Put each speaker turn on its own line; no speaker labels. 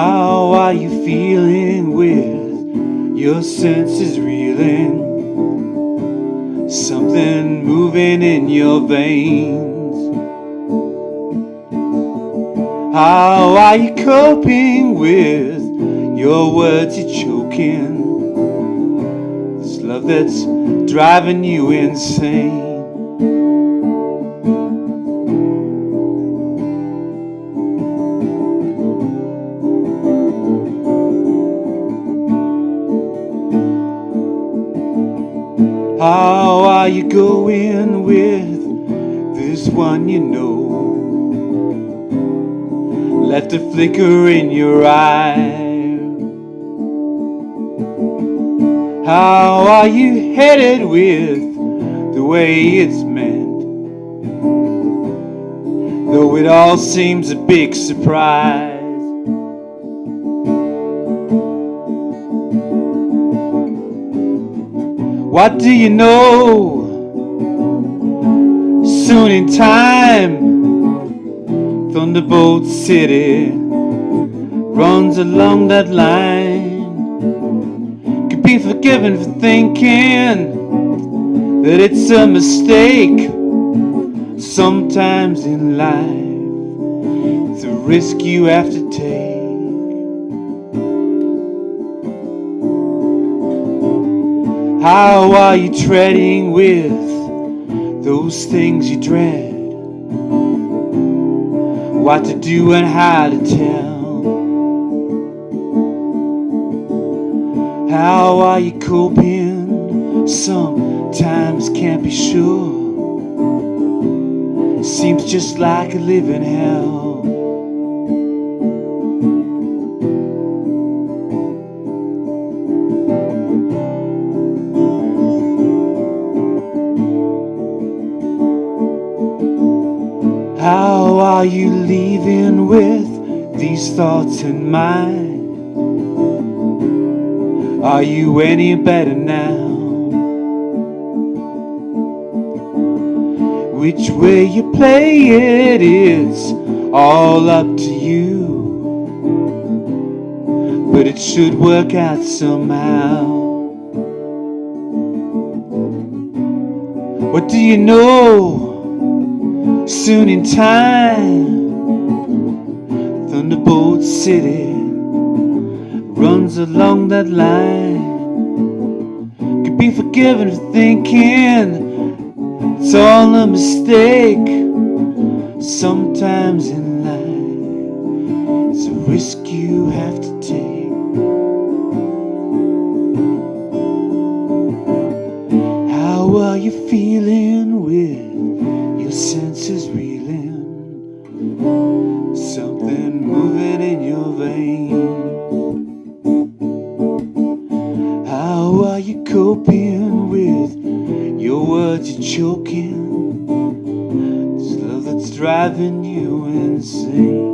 How are you feeling with your senses reeling? Something moving in your veins. How are you coping with your words you're choking? This love that's driving you insane. How are you going with this one you know? Left a flicker in your eye. How are you headed with the way it's meant? Though it all seems a big surprise. What do you know? Soon in time, Thunderbolt City runs along that line. Could be forgiven for thinking that it's a mistake. Sometimes in life, it's a risk you have to take. How are you treading with those things you dread? What to do and how to tell? How are you coping? Sometimes can't be sure. Seems just like a living hell. How are you leaving with these thoughts in mind? Are you any better now? Which way you play it is all up to you. But it should work out somehow. What do you know? Soon in time, Thunderbolt City runs along that line. Could be forgiven for thinking it's all a mistake. Sometimes in life, it's a risk you have to take. How are you feeling with your senses reeling? Something moving in your vein. How are you coping with your words you're choking? This love that's driving you insane.